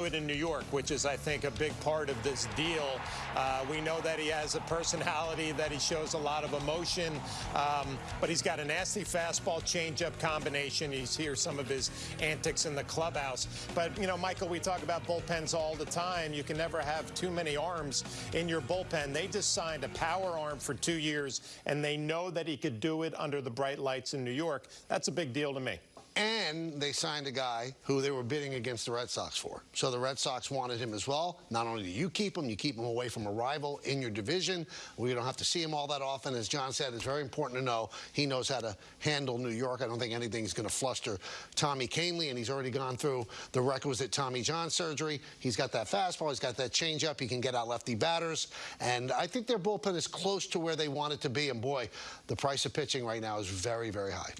it in New York, which is, I think, a big part of this deal. Uh, we know that he has a personality, that he shows a lot of emotion, um, but he's got a nasty fastball changeup combination. He's here some of his antics in the clubhouse. But, you know, Michael, we talk about bullpens all the time. You can never have too many arms in your bullpen. They just signed a power arm for two years, and they know that he could do it under the bright lights in New York. That's a big deal to me. And they signed a guy who they were bidding against the Red Sox for. So the Red Sox wanted him as well. Not only do you keep him, you keep him away from a rival in your division. We don't have to see him all that often. As John said, it's very important to know he knows how to handle New York. I don't think anything's going to fluster Tommy Kahnle, and he's already gone through the requisite Tommy John surgery. He's got that fastball. He's got that changeup. He can get out lefty batters. And I think their bullpen is close to where they want it to be. And boy, the price of pitching right now is very, very high.